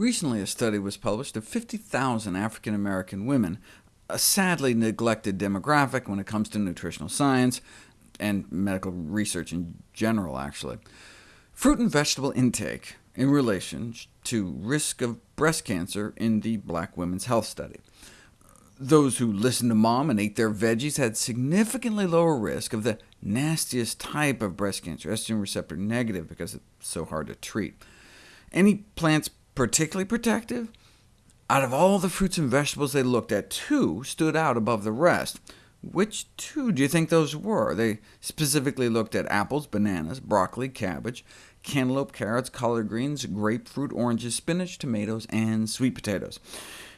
Recently, a study was published of 50,000 African-American women, a sadly neglected demographic when it comes to nutritional science, and medical research in general, actually. Fruit and vegetable intake in relation to risk of breast cancer in the Black Women's Health Study. Those who listened to mom and ate their veggies had significantly lower risk of the nastiest type of breast cancer, estrogen receptor negative, because it's so hard to treat. Any plants particularly protective? Out of all the fruits and vegetables they looked at, two stood out above the rest. Which two do you think those were? They specifically looked at apples, bananas, broccoli, cabbage, cantaloupe, carrots, collard greens, grapefruit, oranges, spinach, tomatoes, and sweet potatoes.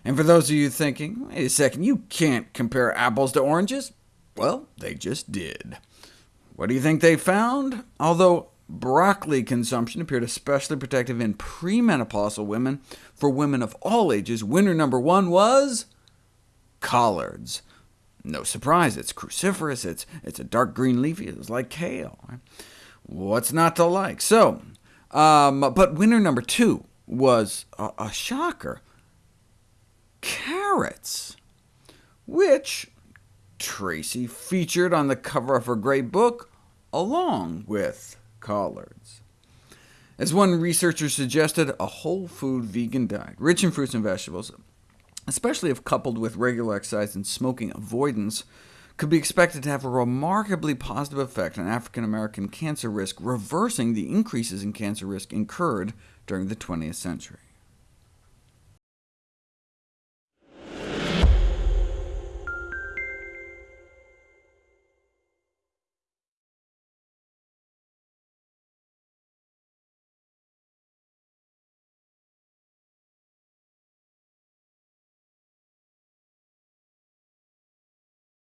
And for those of you thinking, wait a second, you can't compare apples to oranges, well, they just did. What do you think they found? Although broccoli consumption appeared especially protective in premenopausal women, for women of all ages, winner number one was collards. No surprise, it's cruciferous, it's, it's a dark green leafy, it's like kale. What's not to like? So, um, but winner number two was a, a shocker, carrots, which Tracy featured on the cover of her great book, along with collards. As one researcher suggested, a whole food vegan diet, rich in fruits and vegetables, especially if coupled with regular exercise and smoking avoidance, could be expected to have a remarkably positive effect on African-American cancer risk, reversing the increases in cancer risk incurred during the 20th century.